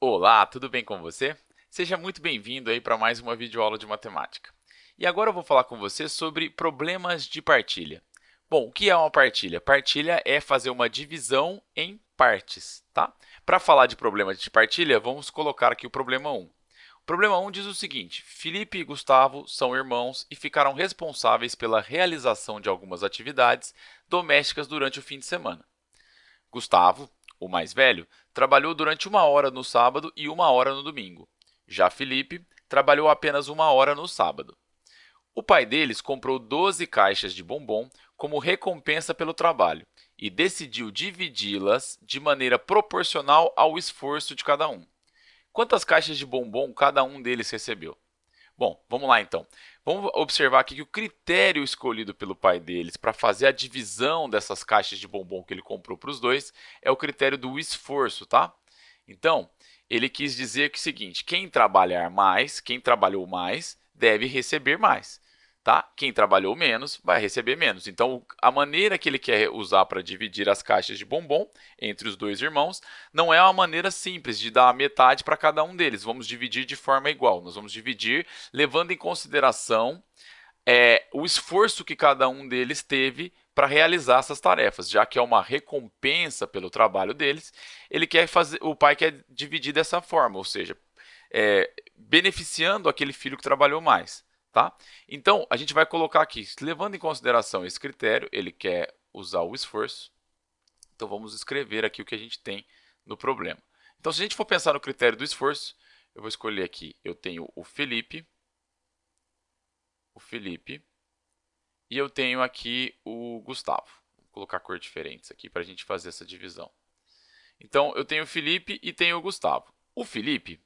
Olá, tudo bem com você? Seja muito bem-vindo aí para mais uma videoaula de matemática. E agora eu vou falar com você sobre problemas de partilha. Bom, o que é uma partilha? Partilha é fazer uma divisão em partes, tá? Para falar de problemas de partilha, vamos colocar aqui o problema 1. O problema 1 diz o seguinte, Felipe e Gustavo são irmãos e ficaram responsáveis pela realização de algumas atividades domésticas durante o fim de semana. Gustavo, o mais velho, trabalhou durante uma hora no sábado e uma hora no domingo. Já Felipe trabalhou apenas uma hora no sábado. O pai deles comprou 12 caixas de bombom como recompensa pelo trabalho e decidiu dividi-las de maneira proporcional ao esforço de cada um. Quantas caixas de bombom cada um deles recebeu? Bom, vamos lá então. Vamos observar aqui que o critério escolhido pelo pai deles para fazer a divisão dessas caixas de bombom que ele comprou para os dois é o critério do esforço, tá? Então, ele quis dizer que é o seguinte, quem trabalhar mais, quem trabalhou mais, deve receber mais tá? Quem trabalhou menos vai receber menos. Então, a maneira que ele quer usar para dividir as caixas de bombom entre os dois irmãos não é uma maneira simples de dar a metade para cada um deles. Vamos dividir de forma igual. Nós vamos dividir levando em consideração é, o esforço que cada um deles teve para realizar essas tarefas, já que é uma recompensa pelo trabalho deles, ele quer fazer, o pai quer dividir dessa forma, ou seja, é, beneficiando aquele filho que trabalhou mais. Tá? Então, a gente vai colocar aqui, levando em consideração esse critério, ele quer usar o esforço, então vamos escrever aqui o que a gente tem no problema. Então, se a gente for pensar no critério do esforço, eu vou escolher aqui, eu tenho o Felipe, o Felipe, e eu tenho aqui o Gustavo. Vou colocar cor diferentes aqui para a gente fazer essa divisão. Então, eu tenho o Felipe e tenho o Gustavo. O Felipe,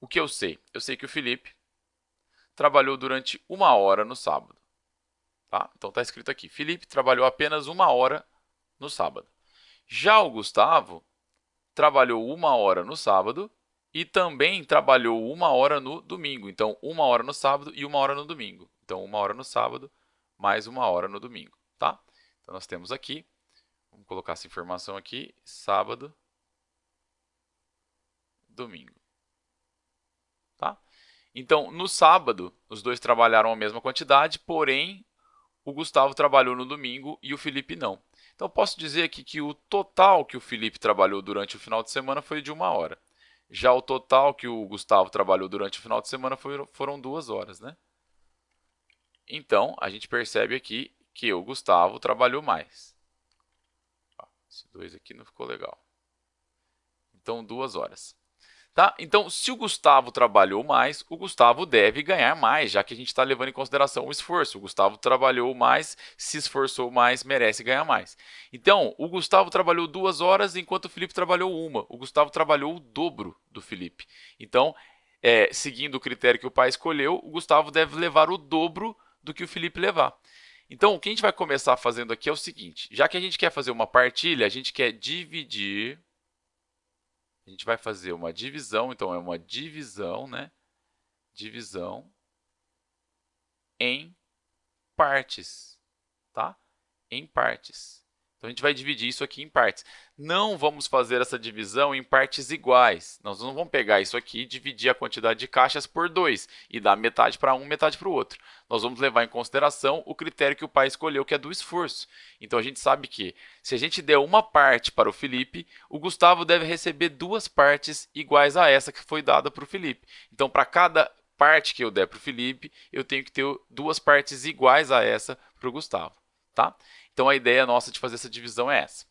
o que eu sei? Eu sei que o Felipe trabalhou durante uma hora no sábado. Tá? Então, está escrito aqui, Felipe trabalhou apenas uma hora no sábado. Já o Gustavo trabalhou uma hora no sábado e também trabalhou uma hora no domingo. Então, uma hora no sábado e uma hora no domingo. Então, uma hora no sábado mais uma hora no domingo. Tá? Então, nós temos aqui, vamos colocar essa informação aqui, sábado, domingo. Então, no sábado, os dois trabalharam a mesma quantidade, porém, o Gustavo trabalhou no domingo e o Felipe não. Então, posso dizer aqui que o total que o Felipe trabalhou durante o final de semana foi de uma hora. Já o total que o Gustavo trabalhou durante o final de semana foram duas horas. Né? Então, a gente percebe aqui que o Gustavo trabalhou mais. Esse dois aqui não ficou legal. Então, duas horas. Tá? Então, se o Gustavo trabalhou mais, o Gustavo deve ganhar mais, já que a gente está levando em consideração o esforço. O Gustavo trabalhou mais, se esforçou mais, merece ganhar mais. Então, o Gustavo trabalhou duas horas, enquanto o Felipe trabalhou uma. O Gustavo trabalhou o dobro do Felipe. Então, é, seguindo o critério que o pai escolheu, o Gustavo deve levar o dobro do que o Felipe levar. Então, o que a gente vai começar fazendo aqui é o seguinte, já que a gente quer fazer uma partilha, a gente quer dividir a gente vai fazer uma divisão, então é uma divisão, né? Divisão em partes, tá? Em partes. Então, a gente vai dividir isso aqui em partes. Não vamos fazer essa divisão em partes iguais. Nós não vamos pegar isso aqui e dividir a quantidade de caixas por 2 e dar metade para um, metade para o outro. Nós vamos levar em consideração o critério que o pai escolheu, que é do esforço. Então, a gente sabe que se a gente der uma parte para o Felipe, o Gustavo deve receber duas partes iguais a essa que foi dada para o Felipe. Então, para cada parte que eu der para o Felipe, eu tenho que ter duas partes iguais a essa para o Gustavo. Tá? Então, a ideia nossa de fazer essa divisão é essa.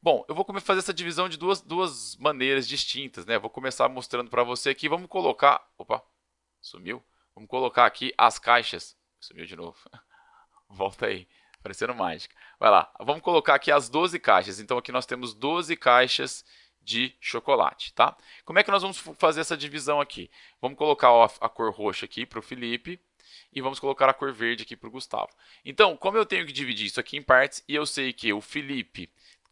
Bom, eu vou fazer essa divisão de duas, duas maneiras distintas. Né? vou começar mostrando para você aqui. Vamos colocar... Opa, sumiu. Vamos colocar aqui as caixas. Sumiu de novo. Volta aí, parecendo mágica. Vai lá, vamos colocar aqui as 12 caixas. Então, aqui nós temos 12 caixas de chocolate, tá? Como é que nós vamos fazer essa divisão aqui? Vamos colocar a cor roxa aqui para o Felipe e vamos colocar a cor verde aqui para o Gustavo. Então, como eu tenho que dividir isso aqui em partes e eu sei que o Felipe,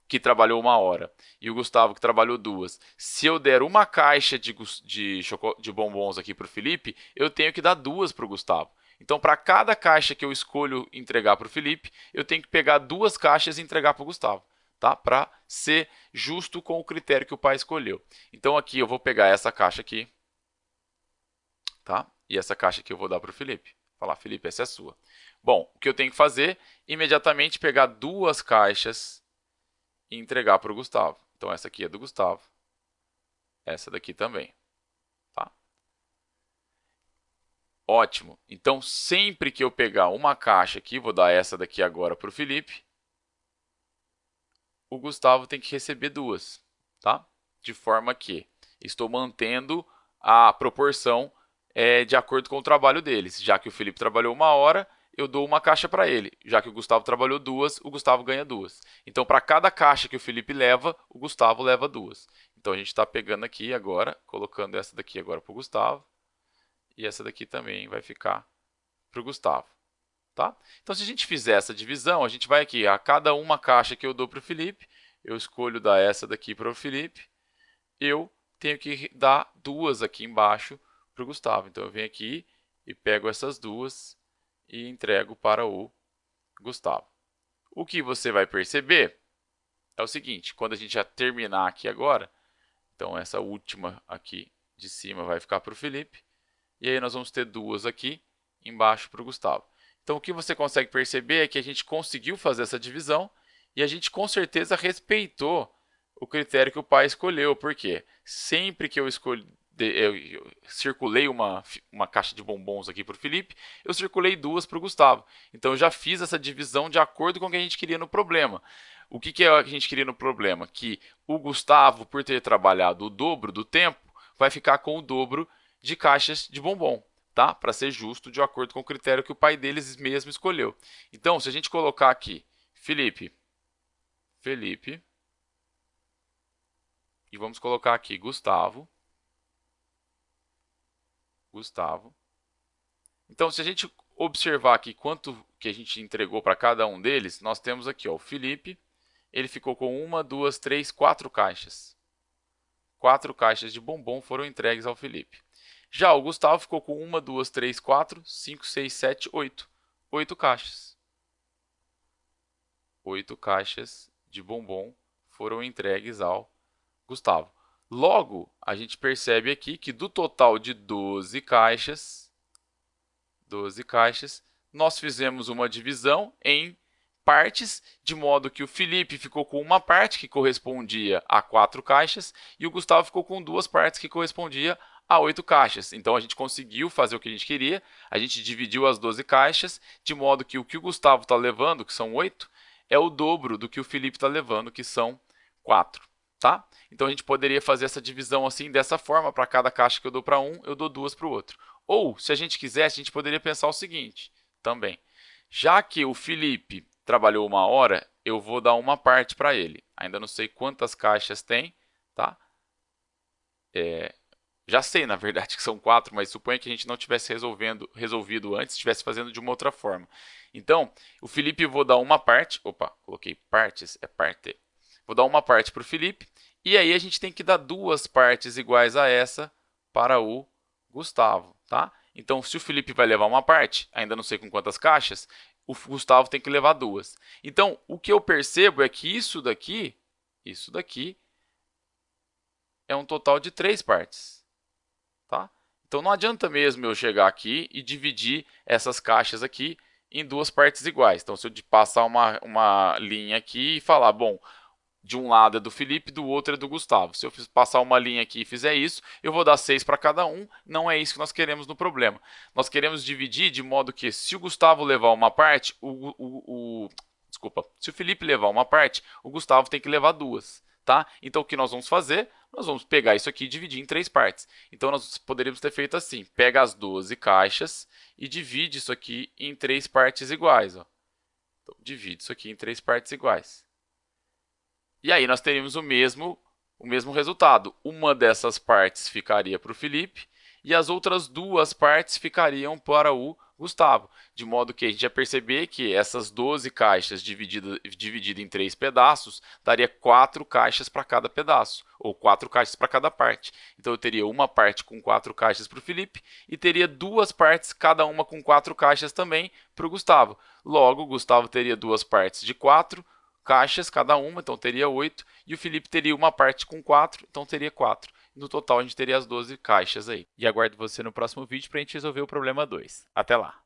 que trabalhou uma hora, e o Gustavo, que trabalhou duas, se eu der uma caixa de, de, de bombons aqui para o Felipe, eu tenho que dar duas para o Gustavo. Então, para cada caixa que eu escolho entregar para o Felipe, eu tenho que pegar duas caixas e entregar para o Gustavo. tá? Para ser justo com o critério que o pai escolheu. Então aqui eu vou pegar essa caixa aqui, tá? E essa caixa aqui eu vou dar para o Felipe. Falar, Felipe, essa é sua. Bom, o que eu tenho que fazer? Imediatamente pegar duas caixas e entregar para o Gustavo. Então essa aqui é do Gustavo. Essa daqui também. Tá? Ótimo. Então sempre que eu pegar uma caixa aqui, vou dar essa daqui agora para o Felipe, o Gustavo tem que receber duas, tá? De forma que estou mantendo a proporção é, de acordo com o trabalho deles. Já que o Felipe trabalhou uma hora, eu dou uma caixa para ele. Já que o Gustavo trabalhou duas, o Gustavo ganha duas. Então, para cada caixa que o Felipe leva, o Gustavo leva duas. Então, a gente está pegando aqui agora, colocando essa daqui agora para o Gustavo. E essa daqui também vai ficar para o Gustavo. Tá? Então, se a gente fizer essa divisão, a gente vai aqui, a cada uma caixa que eu dou para o Felipe, eu escolho dar essa daqui para o Felipe, eu tenho que dar duas aqui embaixo para o Gustavo. Então, eu venho aqui e pego essas duas e entrego para o Gustavo. O que você vai perceber é o seguinte, quando a gente já terminar aqui agora, então essa última aqui de cima vai ficar para o Felipe, e aí nós vamos ter duas aqui embaixo para o Gustavo. Então, o que você consegue perceber é que a gente conseguiu fazer essa divisão e a gente com certeza respeitou o critério que o pai escolheu, porque sempre que eu escolhi, eu, circulei uma, uma caixa de bombons aqui para o Felipe, eu circulei duas para o Gustavo. Então, eu já fiz essa divisão de acordo com o que a gente queria no problema. O que, é que a gente queria no problema? Que o Gustavo, por ter trabalhado o dobro do tempo, vai ficar com o dobro de caixas de bombom tá? Para ser justo, de acordo com o critério que o pai deles mesmo escolheu. Então, se a gente colocar aqui Felipe, Felipe, e vamos colocar aqui Gustavo, Gustavo. Então, se a gente observar aqui quanto que a gente entregou para cada um deles, nós temos aqui ó, o Felipe, ele ficou com uma, duas, três, quatro caixas. Quatro caixas de bombom foram entregues ao Felipe. Já o Gustavo ficou com uma, duas, três, quatro, cinco, seis, sete, oito. Oito caixas. Oito caixas de bombom foram entregues ao Gustavo. Logo, a gente percebe aqui que do total de 12 caixas, 12 caixas, nós fizemos uma divisão em partes, de modo que o Felipe ficou com uma parte que correspondia a quatro caixas e o Gustavo ficou com duas partes que correspondia a 8 caixas. Então a gente conseguiu fazer o que a gente queria, a gente dividiu as 12 caixas, de modo que o que o Gustavo está levando, que são 8, é o dobro do que o Felipe está levando, que são 4. Tá? Então a gente poderia fazer essa divisão assim, dessa forma, para cada caixa que eu dou para um, eu dou duas para o outro. Ou, se a gente quisesse, a gente poderia pensar o seguinte também. Já que o Felipe trabalhou uma hora, eu vou dar uma parte para ele. Ainda não sei quantas caixas tem, tá? É, já sei, na verdade, que são quatro, mas suponha que a gente não tivesse resolvendo, resolvido antes, estivesse fazendo de uma outra forma. Então, o Felipe vou dar uma parte, opa, coloquei partes, é parte. Vou dar uma parte para o Felipe, e aí a gente tem que dar duas partes iguais a essa para o Gustavo, tá? Então, se o Felipe vai levar uma parte, ainda não sei com quantas caixas, o Gustavo tem que levar duas. Então, o que eu percebo é que isso daqui, isso daqui, é um total de três partes. Tá? Então não adianta mesmo eu chegar aqui e dividir essas caixas aqui em duas partes iguais. Então se eu passar uma, uma linha aqui e falar, bom, de um lado é do Felipe, do outro é do Gustavo. Se eu passar uma linha aqui e fizer isso, eu vou dar 6 para cada um. Não é isso que nós queremos no problema. Nós queremos dividir de modo que se o Gustavo levar uma parte, o, o, o desculpa, se o Felipe levar uma parte, o Gustavo tem que levar duas. Tá? Então, o que nós vamos fazer? Nós vamos pegar isso aqui e dividir em três partes. Então, nós poderíamos ter feito assim. Pega as 12 caixas e divide isso aqui em três partes iguais. Ó. Então, divide isso aqui em três partes iguais. E aí, nós teríamos o mesmo, o mesmo resultado. Uma dessas partes ficaria para o Felipe e as outras duas partes ficariam para o Gustavo, de modo que a gente ia perceber que essas 12 caixas divididas dividida em três pedaços daria quatro caixas para cada pedaço, ou quatro caixas para cada parte. Então eu teria uma parte com quatro caixas para o Felipe e teria duas partes, cada uma com quatro caixas também para o Gustavo. Logo, o Gustavo teria duas partes de quatro, caixas cada uma, então teria 8, e o Felipe teria uma parte com 4, então teria 4. No total, a gente teria as 12 caixas aí. E aguardo você no próximo vídeo para a gente resolver o problema 2. Até lá!